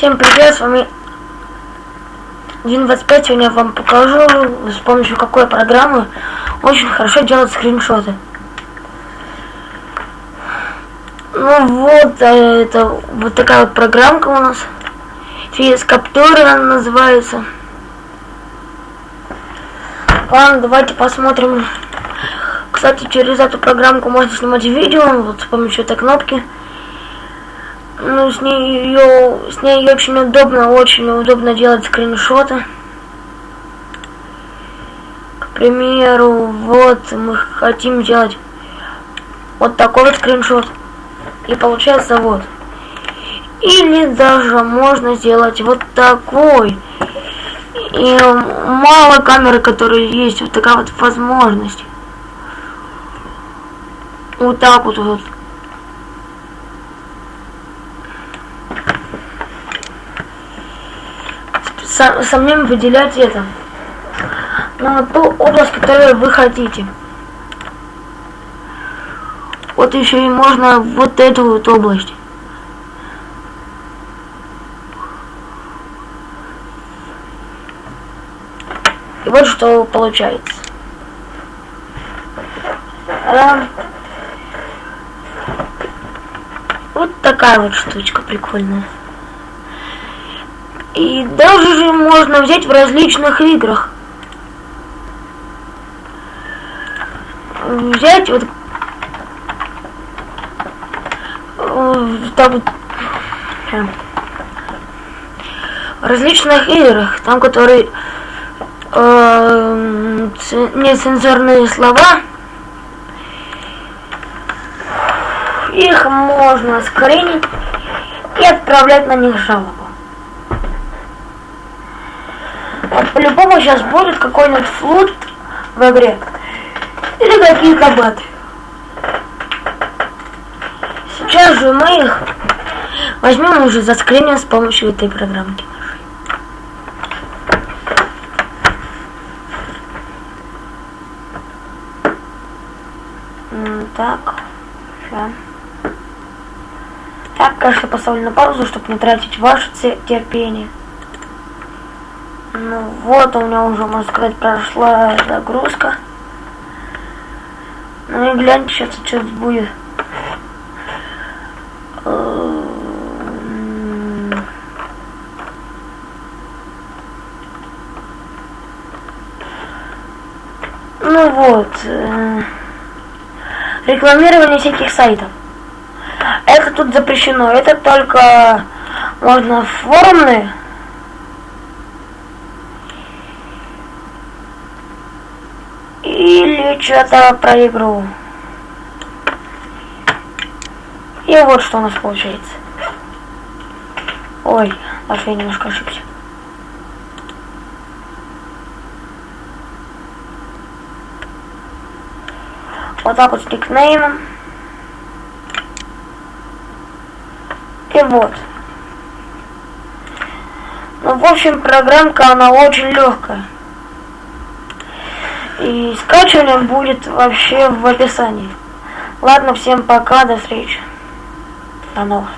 Всем привет, с вами 1.25. Сегодня я вам покажу, с помощью какой программы очень хорошо делать скриншоты. Ну вот, э, это вот такая вот программка у нас. Физ Capture она называется. Ладно, давайте посмотрим. Кстати, через эту программку можно снимать видео, вот с помощью этой кнопки ну, с ней ее, с ней очень удобно, очень удобно делать скриншоты. К примеру, вот мы хотим сделать вот такой вот скриншот. И получается вот. Или даже можно сделать вот такой. И мало камеры, которые есть, вот такая вот возможность. Вот так вот вот. Самим выделять это на ту область, которую вы хотите. Вот еще и можно вот эту вот область. И вот что получается. А, вот такая вот штучка прикольная. И даже же можно взять в различных играх. Взять вот там в различных играх, там которые э, нецензурные слова, их можно скринить и отправлять на них жалобу. По-любому сейчас будет какой-нибудь флут в игре. Или какие-то баты. Сейчас же мы их возьмем уже заскриним с помощью этой программки. Так, все. Так, конечно, поставлю на паузу, чтобы не тратить ваше терпение. Ну вот, у меня уже, можно сказать, прошла загрузка. Ну и гляньте, сейчас что будет. Ну вот. Э, рекламирование всяких сайтов. Это тут запрещено. Это только можно форумные Или что-то про игру. И вот что у нас получается. Ой, даже я немножко ошибся. Вот так вот с никнеймом. И вот. Ну, в общем, программка, она очень легкая. И скачивание будет вообще в описании. Ладно, всем пока, до встречи. До новых.